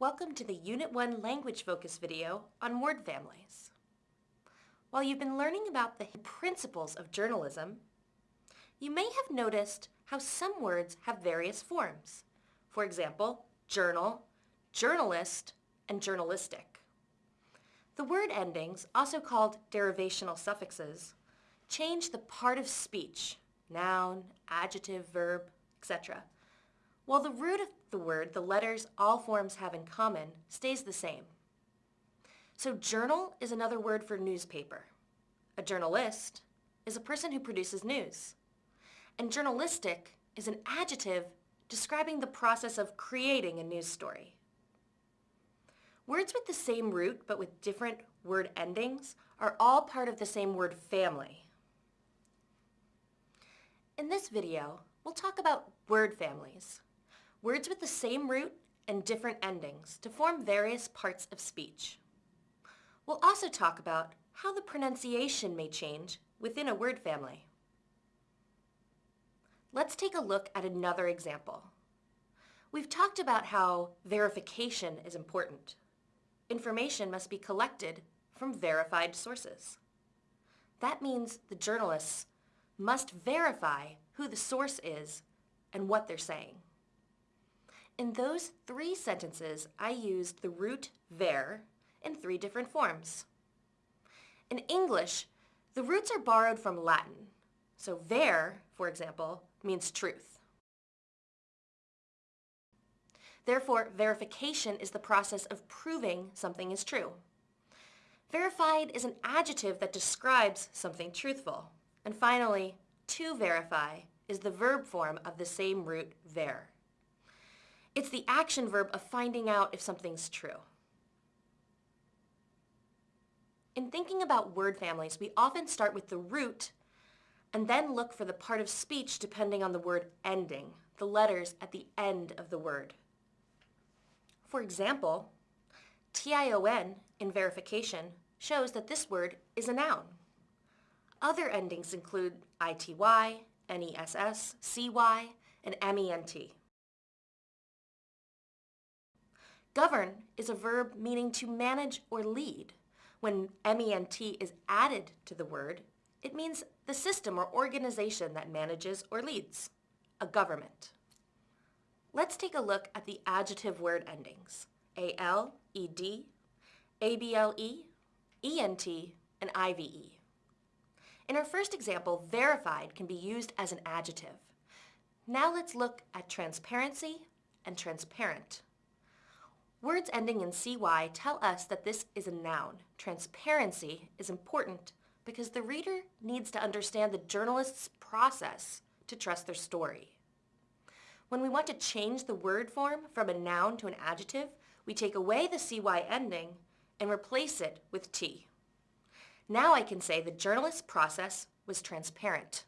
Welcome to the Unit 1 Language Focus video on word families. While you've been learning about the principles of journalism, you may have noticed how some words have various forms. For example, journal, journalist, and journalistic. The word endings, also called derivational suffixes, change the part of speech, noun, adjective, verb, etc., while the root of the word, the letters all forms have in common, stays the same. So journal is another word for newspaper. A journalist is a person who produces news. And journalistic is an adjective describing the process of creating a news story. Words with the same root but with different word endings are all part of the same word family. In this video, we'll talk about word families, words with the same root and different endings to form various parts of speech. We'll also talk about how the pronunciation may change within a word family. Let's take a look at another example. We've talked about how verification is important. Information must be collected from verified sources. That means the journalists must verify who the source is and what they're saying. In those three sentences, I used the root ver in three different forms. In English, the roots are borrowed from Latin. So ver, for example, means truth. Therefore, verification is the process of proving something is true. Verified is an adjective that describes something truthful. And finally, to verify is the verb form of the same root ver. It's the action verb of finding out if something's true. In thinking about word families, we often start with the root and then look for the part of speech depending on the word ending, the letters at the end of the word. For example, tion in verification shows that this word is a noun. Other endings include ity, ness, cy, and ment. Govern is a verb meaning to manage or lead. When ment is added to the word, it means the system or organization that manages or leads, a government. Let's take a look at the adjective word endings, al, ed, able, ent, and ive. In our first example, verified can be used as an adjective. Now let's look at transparency and transparent. Words ending in CY tell us that this is a noun. Transparency is important because the reader needs to understand the journalist's process to trust their story. When we want to change the word form from a noun to an adjective, we take away the CY ending and replace it with T. Now I can say the journalist's process was transparent.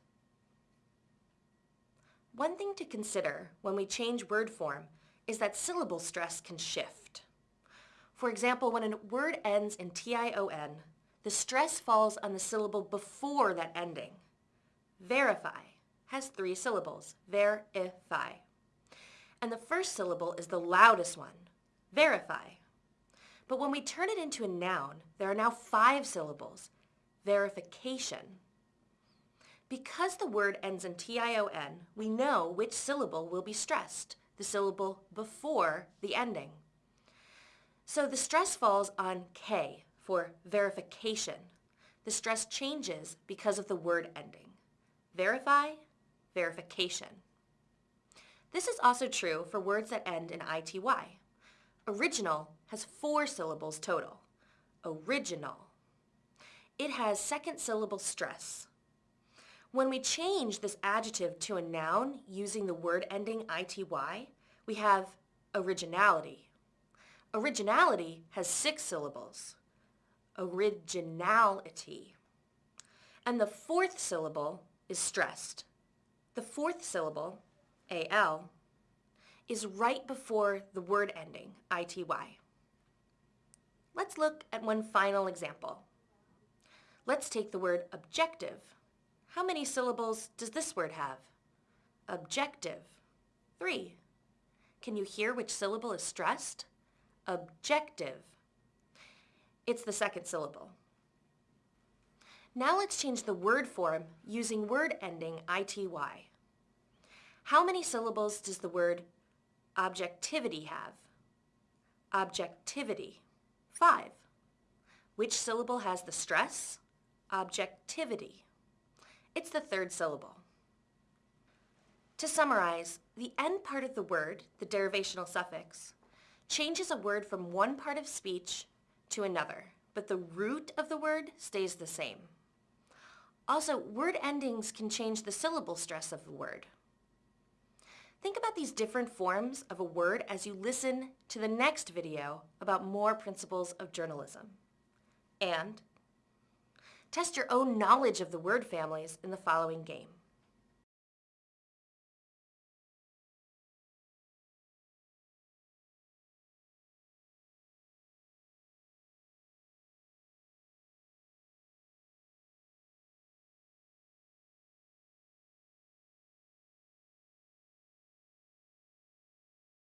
One thing to consider when we change word form is that syllable stress can shift. For example, when a word ends in T-I-O-N, the stress falls on the syllable before that ending. Verify has three syllables, ver-i-fi. And the first syllable is the loudest one, verify. But when we turn it into a noun, there are now five syllables, verification. Because the word ends in T-I-O-N, we know which syllable will be stressed the syllable before the ending. So the stress falls on K for verification. The stress changes because of the word ending. Verify, verification. This is also true for words that end in ITY. Original has four syllables total. Original. It has second syllable stress. When we change this adjective to a noun using the word ending ity, we have originality. Originality has six syllables. Originality. And the fourth syllable is stressed. The fourth syllable, al, is right before the word ending, ity. Let's look at one final example. Let's take the word objective. How many syllables does this word have? Objective. Three. Can you hear which syllable is stressed? objective. It's the second syllable. Now let's change the word form using word ending ity. How many syllables does the word objectivity have? Objectivity. Five. Which syllable has the stress? Objectivity. It's the third syllable. To summarize, the end part of the word, the derivational suffix, changes a word from one part of speech to another, but the root of the word stays the same. Also, word endings can change the syllable stress of the word. Think about these different forms of a word as you listen to the next video about more principles of journalism. And test your own knowledge of the word families in the following game.